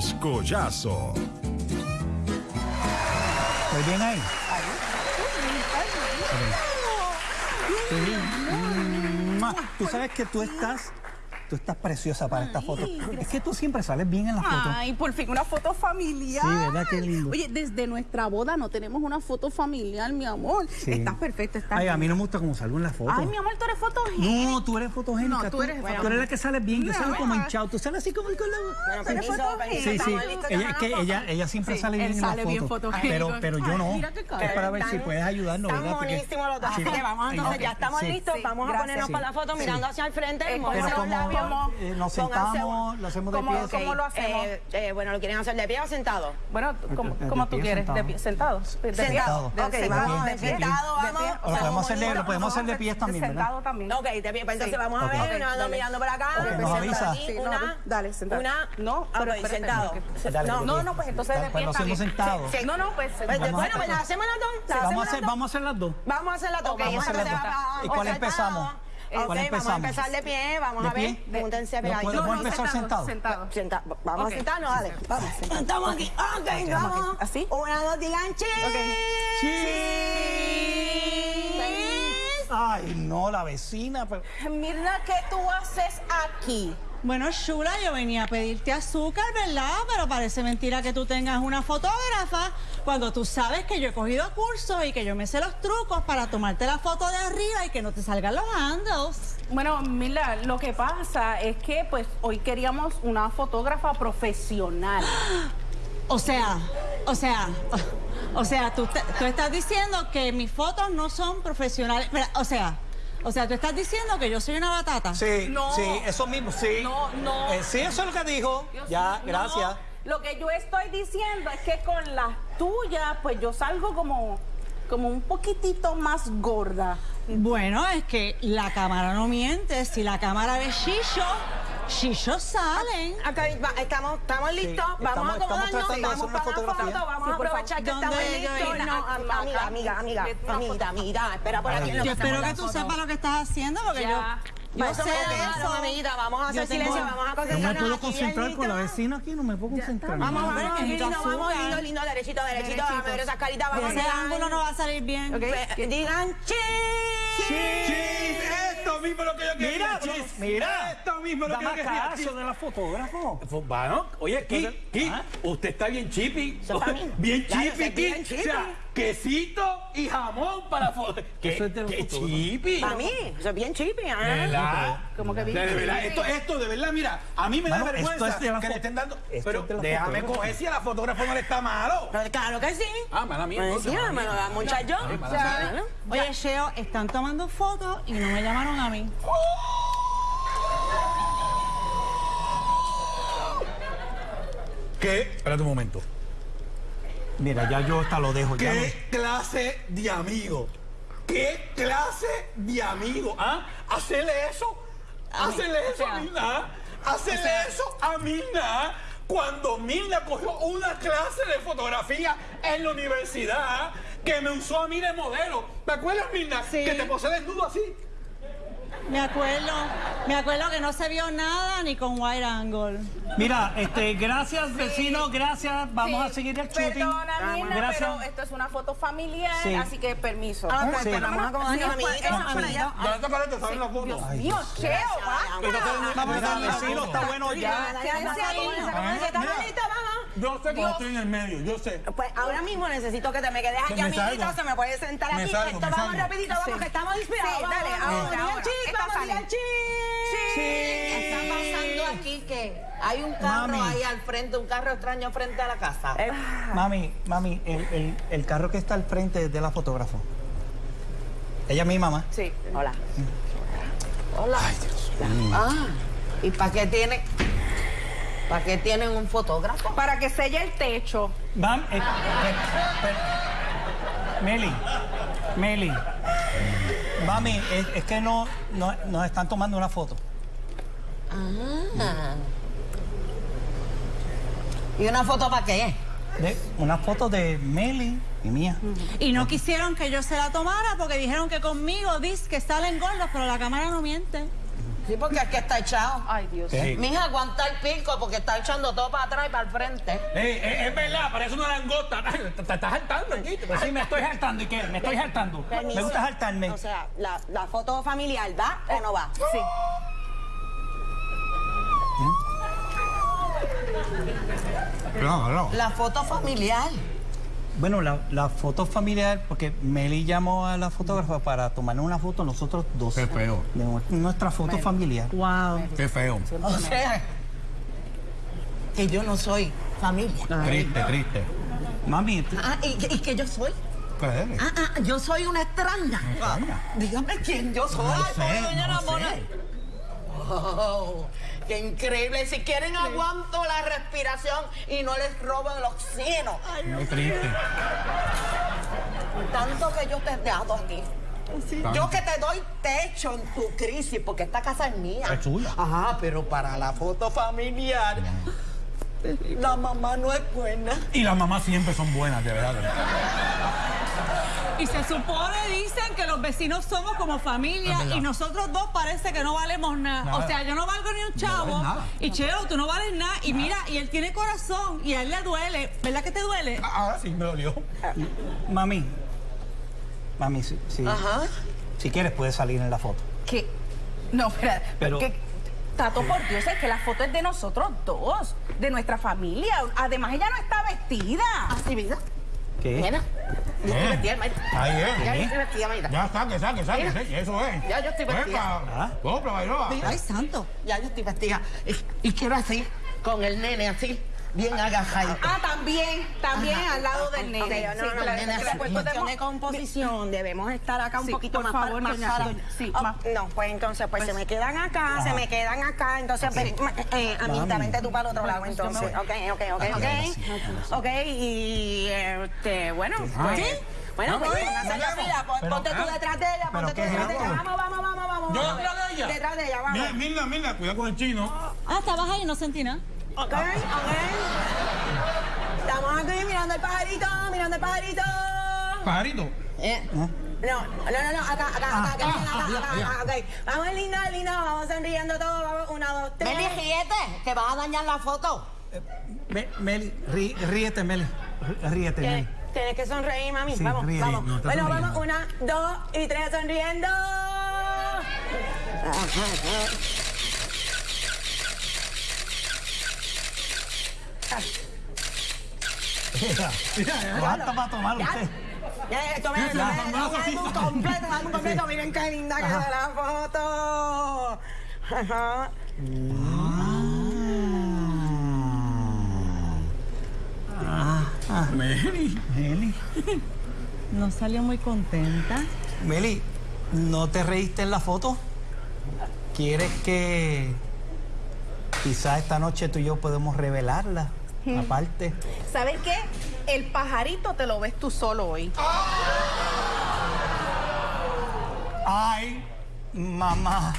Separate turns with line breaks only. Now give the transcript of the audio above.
Los Collazo.
¿Estoy bien ahí? Tú sabes que tú estás, tú estás preciosa para esta foto. Es que tú siempre sales bien en la foto.
Ay, por fin una foto familiar.
Sí, ¿verdad? Qué lindo.
Oye, desde nuestra boda no tenemos una foto familiar, mi amor.
Sí.
Estás perfecta, estás
Ay, a mí no me gusta cómo salgo en la foto.
Ay, mi amor, tú eres fotogénica.
No, tú eres fotogénica.
No, tú eres
tú eres la que sales bien. Yo salgo como hinchado. Tú sales así como el con la...
Bueno,
Tú eres fotogénica.
Sí, sí. Ella, que ella, ella siempre
Sí,
sale bien en la
sale bien
foto.
fotogénico.
Pero, pero yo no. Es para ver si puedes ayudarnos,
Están
¿verdad?
Buenísimos los dos.
Sí.
Así que vamos entonces,
Ok,
ya estamos listos. Vamos a ponernos para la foto mirando hacia el frente.
Pero como
labios.
eh, nos sentamos, lo hacemos de
¿Cómo-
pie.
cómo lo hacemos?
Eh, eh, bueno, ¿lo quieren hacer de pie o sentado?
Bueno, como,
De
como
pie,
tú quieres,
sentado.
de pie, sentado. De pie.
Sentado.
De-
Ok,
de-
vamos,
de
de
pie.
sentado,
De
vamos.
pie.
O lo podemos hacer de, lo podemos hacer de pies también, ¿verdad?
Sentado también.
Ok, de pie. Pues entonces
Sí.
vamos a
Ok.
ver,
Ok,
nos
dale.
mirando para acá.
Ok, nos
Sentado
avisa.
aquí,
Sí, no,
Una,
dale, sentado.
Una,
No, espérate,
sentado.
no,
de
no,
pie.
no, pues entonces de
Pues
pie
lo hacemos
sí. No, no, pues
Pues,
a
bueno, pues las hacemos las dos.
Vamos a hacer,
las dos.
vamos a hacer las dos.
Vamos a hacer las dos.
Ok,
Vamos
vamos a hacer las dos.
a
¿Y cuál empezamos?
Ok,
¿Cuál
vamos a empezar de pie. Vamos
¿De
a ver. Púntense
No
pegadito.
puedo-
No, no,
empezar sentado?
Sentado.
Senta- vamos a sentarnos, dale. Vamos. Estamos aquí. Ok, vamos.
¿Así?
Una, dos, digan.
Ay, no, la vecina. pero-
Mira, ¿qué tú haces aquí?
Bueno, Shula, yo venía a pedirte azúcar, ¿verdad? Pero parece mentira que tú tengas una fotógrafa cuando tú sabes que yo he cogido cursos y que yo me sé los trucos para tomarte la foto de arriba y que no te salgan los handles.
Bueno, mira, lo que pasa es que pues hoy queríamos una fotógrafa profesional.
O sea, o sea, o sea, tú, estás diciendo que mis fotos no son profesionales. O sea, o sea, tú estás diciendo que yo soy una batata.
Sí,
No.
sí, eso mismo, sí.
No, no.
Eh, sí, eso es lo que dijo.
Dios
ya, gracias.
Lo que yo estoy diciendo es que con las tuyas, pues yo salgo como, como un poquitito más gorda.
Bueno, es que la cámara no miente. Si la cámara ve Shisho, Shisho salen.
Acá va- estamos, estamos listos,
estamos-
vamos a
estamos
acomodarnos,
de hacer
vamos para la foto, vamos
Sí,
a aprovechar que estamos
¿Dónde yo
listos.
ir?
No, am- amiga, amiga, amiga, amiguita, amiguita, espera por aquí. en lo
Yo espero que tú sepas lo que estás haciendo porque
Ya.
yo, yo
Vamos,
sé eso.
amiguita, vamos a hacer silencio, vamos a
No me
concentrarnos
puedo
aquí,
concentrar con la vecina aquí, no me puedo concentrar.
Vamos, vamos, lindo, vamos, lindo, lindo, derechito, derechito, vamos a ver esas caritas,
ese
a
ángulo no va a salir bien.
Digan cheese.
Mismo lo que yo quería,
Mira,
Chis.
mira.
Esto mismo lo que yo quería,
caso
Chis.
de la fotógrafo.
Pues, Bueno, oye, Ki, Ki,
¿Ah?
usted está bien chippy.
Bien.
Chippy,
eso es bien
Ki.
chippy.
O sea, quesito y jamón para foto. ¿Qué,
Eso es de los
qué chippy?
Para mí, eso es bien chippy,
De
¿ah?
verdad.
Como que bien
de verdad,
chippy.
esto, esto de verdad, mira, a mí me da
Mano,
vergüenza
esto es de la
que le estén dando.
esto
Pero
es de la
déjame coger si a la fotógrafa no le está malo.
Pero Claro que sí.
Ah, mala mía.
Decía,
mala
me lo da muchacho.
Sí.
¿no?
Oye, Sheo, están tomando fotos y no me llamaron a mí.
¿Qué? Espérate un momento.
Mira, ya yo hasta lo dejo. Ya
¿Qué clase de amigo? ¿Qué clase de amigo? ¿Ah? ¿Hacerle eso? ¿Hacerle eso a Milna? ¿Hacerle eso a Milna? Cuando Milna cogió una clase de fotografía en la universidad que me usó a mí de modelo. ¿Te acuerdas, Milna?
Sí.
Que te posé desnudo así.
Me acuerdo, me acuerdo que no se vio nada ni con wide angle.
Mira, este, gracias vecino, gracias. Vamos
Sí,
a seguir el shooting.
Perdona, Mirna,
Gracias.
pero esto es una foto familiar,
Sí.
así que permiso.
Ah,
Sí.
pues vamos a
Sí,
amiguitos,
pues,
vamos para allá.
¿Dónde está Careta? ¿Sabes la foto?
Dios mío, Cheo, va.
Mira, vecino, está bueno ya.
Dale, dale,
Yo sé que yo estoy en el medio, yo sé.
Pues ahora mismo necesito que te me quedes aquí,
Me
amiguito.
salgo.
Se me puede sentar
Me
aquí.
salgo,
Esto
me
vamos
salgo.
rapidito, vamos,
Sí.
que estamos inspirados.
Sí, dale,
vamos,
ahora, ahora. Esta
vamos,
sale.
digan cheese.
¿Qué está pasando aquí? Que hay un carro
Mami.
ahí al frente, un carro extraño frente a la casa.
Eh,
Mami, mami, el, el- el carro que está al frente es de la fotógrafa. Ella es mi mamá.
Sí.
Hola.
Hola. Ah, ¿y para qué tiene? ¿Para qué tienen un fotógrafo?
Para que selle el techo.
Mam, eh, pe- Meli, Meli. Mami, es, es que no, no- nos están tomando una foto.
Ah. ¿Y una foto para qué?
De, una foto de Meli y mía.
Y no quisieron que yo se la tomara porque dijeron que conmigo dice que salen gordos, pero la cámara no miente.
Sí, porque es que está echado.
Ay, Dios.
Sí.
Mija, aguanta el pico porque está echando todo para atrás y para el frente.
Ey, es, es verdad, parece una langosta. Te, te estás saltando aquí.
Pues sí, me estoy saltando. ¿Y qué? Me estoy saltando.
Permiso.
Me gusta saltarme.
O sea, la, la foto familiar, ¿va o no va?
Sí.
Claro,
La foto familiar.
Bueno, la, la foto familiar, porque Meli llamó a la fotógrafa para tomarnos una foto nosotros dos.
Qué feo.
De nu- nuestra foto familiar.
Wow.
Qué feo.
O sea, que yo no soy familia.
Triste, triste.
Mami,
Ah, ¿y, y que yo soy?
¿Qué eres?
Ah, ah, yo soy una extraña.
extraña.
Dígame quién yo soy.
No
Ay, doña
no
Ramona.
sé.
Oh, qué increíble. Si quieren aguanto la respiración y no les robo el oxígeno.
Muy triste.
Tanto que yo te he dado aquí.
Tanto.
Yo que te doy techo en tu crisis, porque esta casa es mía.
Es tuya.
Ajá, pero para la foto familiar, la mamá no es buena.
Y las mamás siempre son buenas, de verdad.
Y se supone, dicen, que los vecinos somos como familia y nosotros dos parece que no valemos nada.
Nada.
O sea, yo no valgo ni un chavo.
nada.
y Cheo, tú no vales nada. Y mira, y él tiene corazón y a él le duele. ¿Verdad que te duele?
Ahora sí me dolió.
mami. Mami, si, si,
Ajá.
si quieres puedes salir en la foto.
¿Qué? No, espera.
Pero-
que, Tato, por Dios, es que la foto es de nosotros dos, de nuestra familia. Además, ella no está vestida.
Así, vida.
¿Qué?
Mira. Yo estoy vestida, maestra.
Ahí
Ya
es.
yo estoy vestida, maestra.
Ya saque, saque, saque. Sí, Eso es.
Ya yo estoy vestida.
Ah.
Sopla, Bairoa.
Ay, santo.
Ya yo estoy vestida. Y, y quiero así, con el nene así, bien agajadito.
Ah, también, también al lado del nene.
Ok, no,
Sí,
no,
claro,
no,
pues podemos-
de composición, debemos estar acá un
Sí,
poquito
por
más,
favor,
más
doña- sí,
Oh,
más-
No, pues entonces, pues se me quedan acá, se me quedan acá, entonces, pues, eh, vente tú para el otro lado, entonces. Ok, ok, ok, ok. Ok, y, este, bueno, pues... Bueno, pues la fila,
Pero,
ponte tú
¿eh?
detrás de ella,
¿Pero
ponte tú detrás de ella. Vamos, vamos, vamos, vamos.
Yo detrás de ella.
Detrás de ella,
Mira,
vamos.
Mirna, Mirna, cuidado con el chino.
Ah, estabas ahí, no sentí nada.
Ok, ok. Estamos aquí mirando el pajarito, mirando el pajarito.
Pajarito.
Eh,
No, no, no, no, acá, acá, acá, acá, acá, acá, acá, ok. Vamos lindo, lindo, vamos sonriendo todos, vamos, una, dos, tres.
Meli, ríete, que vas a dañar la foto.
Me- Meli, rí- ríete, Meli. Rí- Ríete, Meli.
Tienes, que sonreír, mami.
Sí,
vamos,
ríe,
vamos.
no,
bueno,
sonriendo.
vamos, una, dos y tres, sonriendo.
Mira, Basta para tomar usted.
Ya, esto me un completo, dame un completo. Miren qué linda que la foto. Ajá.
Meli.
Meli.
No salió muy contenta.
Meli, ¿no te reíste en la foto? ¿Quieres que quizás esta noche tú y yo podemos revelarla? Aparte.
¿Sabes qué? El pajarito te lo ves tú solo hoy.
Ay, mamá.